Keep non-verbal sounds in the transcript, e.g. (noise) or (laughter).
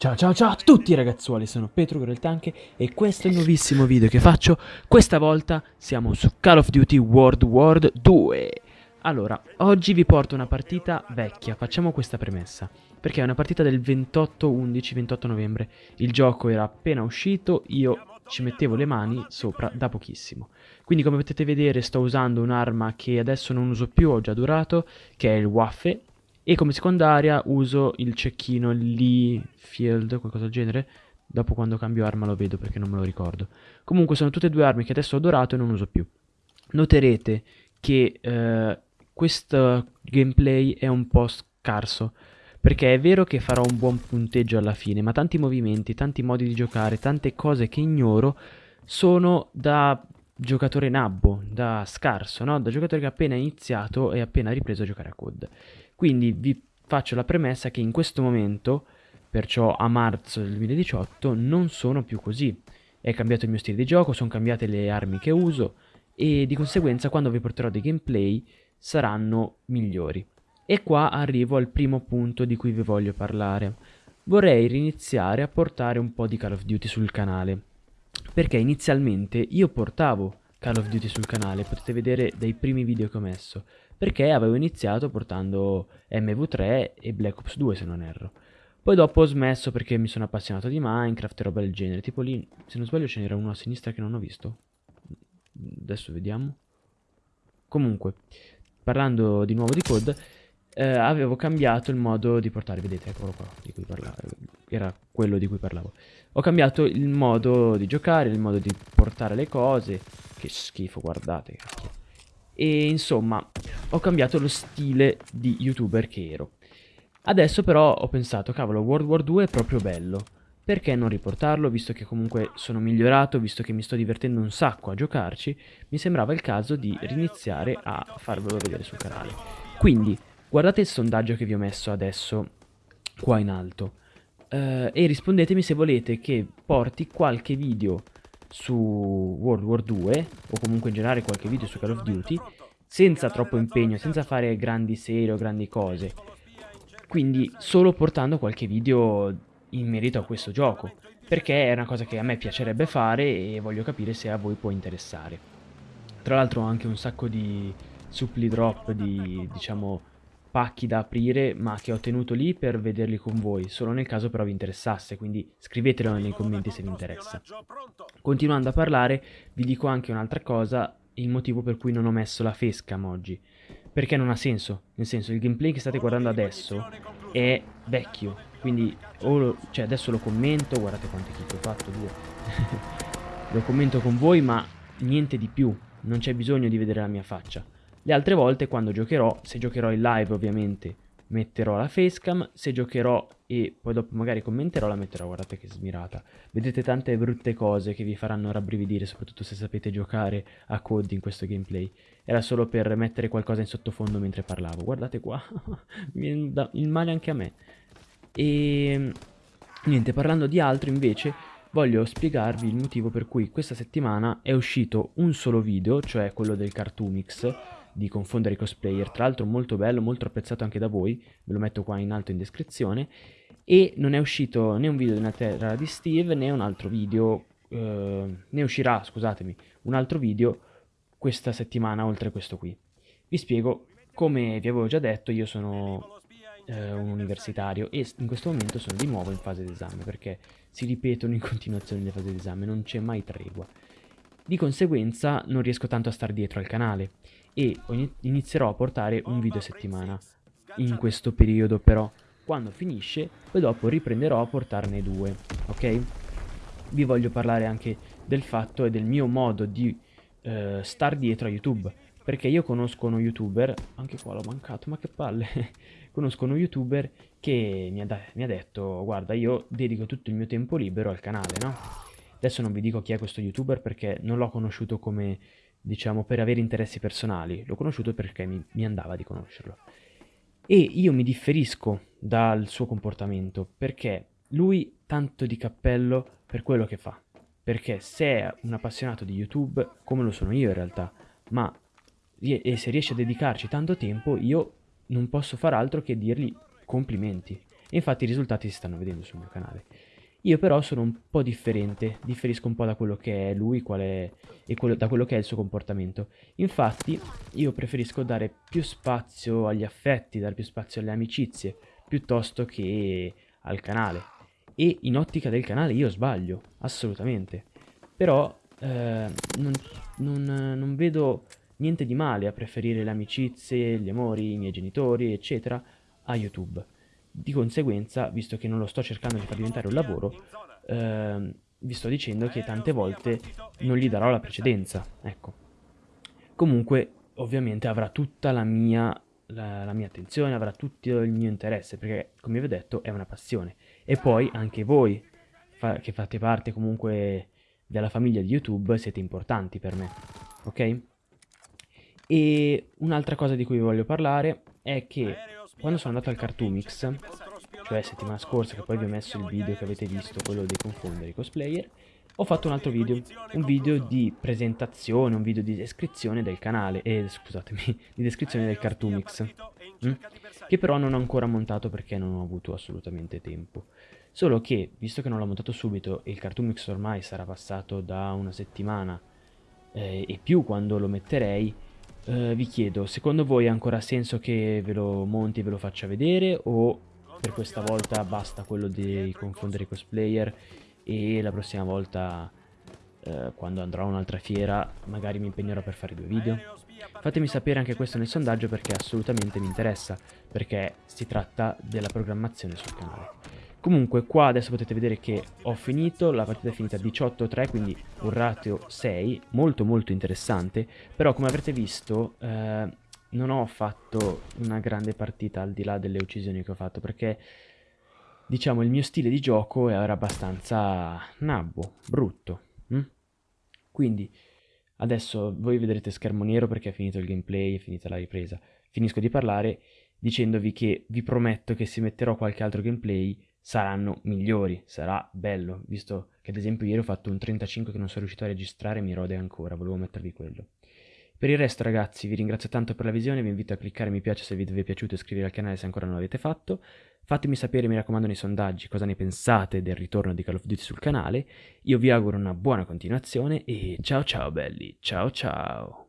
Ciao ciao ciao a tutti ragazzuoli, sono Petro Greltanche e questo è il nuovissimo video che faccio. Questa volta siamo su Call of Duty World War 2. Allora, oggi vi porto una partita vecchia, facciamo questa premessa. Perché è una partita del 28-11-28 novembre. Il gioco era appena uscito, io ci mettevo le mani sopra da pochissimo. Quindi come potete vedere sto usando un'arma che adesso non uso più, ho già durato, che è il Waffe e come secondaria uso il cecchino Lee Field, qualcosa del genere. Dopo quando cambio arma lo vedo perché non me lo ricordo. Comunque sono tutte e due armi che adesso ho dorato e non uso più. Noterete che eh, questo gameplay è un po' scarso. Perché è vero che farò un buon punteggio alla fine, ma tanti movimenti, tanti modi di giocare, tante cose che ignoro sono da giocatore nabbo, da scarso, no? Da giocatore che ha appena iniziato e appena ripreso a giocare a COD. Quindi vi faccio la premessa che in questo momento, perciò a marzo del 2018, non sono più così. È cambiato il mio stile di gioco, sono cambiate le armi che uso e di conseguenza quando vi porterò dei gameplay saranno migliori. E qua arrivo al primo punto di cui vi voglio parlare. Vorrei riniziare a portare un po' di Call of Duty sul canale. Perché inizialmente io portavo Call of Duty sul canale, potete vedere dai primi video che ho messo perché avevo iniziato portando MV3 e Black Ops 2 se non erro. Poi dopo ho smesso perché mi sono appassionato di Minecraft e roba del genere, tipo lì, se non sbaglio ce n'era uno a sinistra che non ho visto. Adesso vediamo. Comunque, parlando di nuovo di code, eh, avevo cambiato il modo di portare, vedete, eccolo qua, di cui parlavo, era quello di cui parlavo. Ho cambiato il modo di giocare, il modo di portare le cose, che schifo, guardate, cacchio. E insomma, ho cambiato lo stile di youtuber che ero. Adesso però ho pensato, cavolo, World War 2 è proprio bello. Perché non riportarlo, visto che comunque sono migliorato, visto che mi sto divertendo un sacco a giocarci, mi sembrava il caso di riniziare a farvelo vedere sul canale. Quindi, guardate il sondaggio che vi ho messo adesso qua in alto. Uh, e rispondetemi se volete che porti qualche video su World War 2 o comunque in generale qualche video su Call of Duty senza troppo impegno, senza fare grandi serie o grandi cose. Quindi solo portando qualche video in merito a questo gioco, perché è una cosa che a me piacerebbe fare e voglio capire se a voi può interessare. Tra l'altro ho anche un sacco di supply drop di, diciamo, pacchi da aprire ma che ho tenuto lì per vederli con voi, solo nel caso però vi interessasse, quindi scrivetelo nei commenti se vi interessa. Continuando a parlare vi dico anche un'altra cosa, il motivo per cui non ho messo la facecam oggi, perché non ha senso, nel senso il gameplay che state guardando adesso è vecchio, quindi lo, cioè adesso lo commento, guardate quante kick ho fatto, due, (laughs) lo commento con voi ma niente di più, non c'è bisogno di vedere la mia faccia. Le altre volte quando giocherò, se giocherò in live ovviamente metterò la facecam, se giocherò e poi dopo magari commenterò la metterò, guardate che smirata. Vedete tante brutte cose che vi faranno rabbrividire, soprattutto se sapete giocare a COD in questo gameplay. Era solo per mettere qualcosa in sottofondo mentre parlavo, guardate qua, (laughs) mi dà il male anche a me. E niente, parlando di altro invece voglio spiegarvi il motivo per cui questa settimana è uscito un solo video, cioè quello del Cartoomix, di confondere i cosplayer, tra l'altro molto bello, molto apprezzato anche da voi, ve lo metto qua in alto in descrizione, e non è uscito né un video della terra di Steve né un altro video, eh, ne uscirà, scusatemi, un altro video questa settimana oltre a questo qui. Vi spiego, come vi avevo già detto, io sono eh, un universitario e in questo momento sono di nuovo in fase d'esame perché si ripetono in continuazione le fasi d'esame, non c'è mai tregua. Di conseguenza non riesco tanto a stare dietro al canale e inizierò a portare un video a settimana. in questo periodo però. Quando finisce poi dopo riprenderò a portarne due ok? Vi voglio parlare anche del fatto e del mio modo di eh, star dietro a youtube. Perché io conosco uno youtuber anche qua l'ho mancato ma che palle. (laughs) Conosco uno youtuber che mi ha, mi ha detto guarda io dedico tutto il mio tempo libero al canale no? Adesso non vi dico chi è questo youtuber perché non l'ho conosciuto come diciamo, per avere interessi personali. L'ho conosciuto perché mi, mi andava di conoscerlo. E io mi differisco dal suo comportamento perché lui tanto di cappello per quello che fa. Perché se è un appassionato di YouTube, come lo sono io in realtà, ma e se riesce a dedicarci tanto tempo, io non posso far altro che dirgli complimenti. E infatti i risultati si stanno vedendo sul mio canale. Io però sono un po' differente, differisco un po' da quello che è lui è, e quello, da quello che è il suo comportamento. Infatti io preferisco dare più spazio agli affetti, dare più spazio alle amicizie, piuttosto che al canale. E in ottica del canale io sbaglio, assolutamente. Però eh, non, non, non vedo niente di male a preferire le amicizie, gli amori, i miei genitori, eccetera, a YouTube. Di conseguenza, visto che non lo sto cercando di far diventare un lavoro, eh, vi sto dicendo che tante volte non gli darò la precedenza, ecco. Comunque, ovviamente avrà tutta la mia, la, la mia attenzione, avrà tutto il mio interesse, perché, come vi ho detto, è una passione. E poi anche voi, fa che fate parte comunque della famiglia di YouTube, siete importanti per me, ok? E un'altra cosa di cui vi voglio parlare è che quando sono andato al Cartoomix, cioè settimana scorsa che poi vi ho messo il video che avete visto, quello dei confondere i cosplayer, ho fatto un altro video, un video di presentazione, un video di descrizione del canale, eh, scusatemi, (laughs) di descrizione del Cartoomix, mm? che però non ho ancora montato perché non ho avuto assolutamente tempo. Solo che, visto che non l'ho montato subito e il Cartoomix ormai sarà passato da una settimana eh, e più quando lo metterei, Uh, vi chiedo, secondo voi ha ancora senso che ve lo monti e ve lo faccia vedere o per questa volta basta quello di confondere i cosplayer e la prossima volta uh, quando andrò a un'altra fiera magari mi impegnerò per fare due video? Fatemi sapere anche questo nel sondaggio perché assolutamente mi interessa, perché si tratta della programmazione sul canale. Comunque qua adesso potete vedere che ho finito, la partita è finita 18-3, quindi un ratio 6, molto molto interessante, però come avrete visto eh, non ho fatto una grande partita al di là delle uccisioni che ho fatto, perché diciamo il mio stile di gioco era abbastanza nabbo, brutto. Hm? Quindi adesso voi vedrete schermo nero perché è finito il gameplay, è finita la ripresa. Finisco di parlare dicendovi che vi prometto che se metterò qualche altro gameplay saranno migliori, sarà bello, visto che ad esempio ieri ho fatto un 35 che non sono riuscito a registrare e mi rode ancora, volevo mettervi quello. Per il resto ragazzi vi ringrazio tanto per la visione, vi invito a cliccare mi piace se il video vi è piaciuto e iscrivervi al canale se ancora non l'avete fatto. Fatemi sapere, mi raccomando, nei sondaggi cosa ne pensate del ritorno di Call of Duty sul canale. Io vi auguro una buona continuazione e ciao ciao belli, ciao ciao!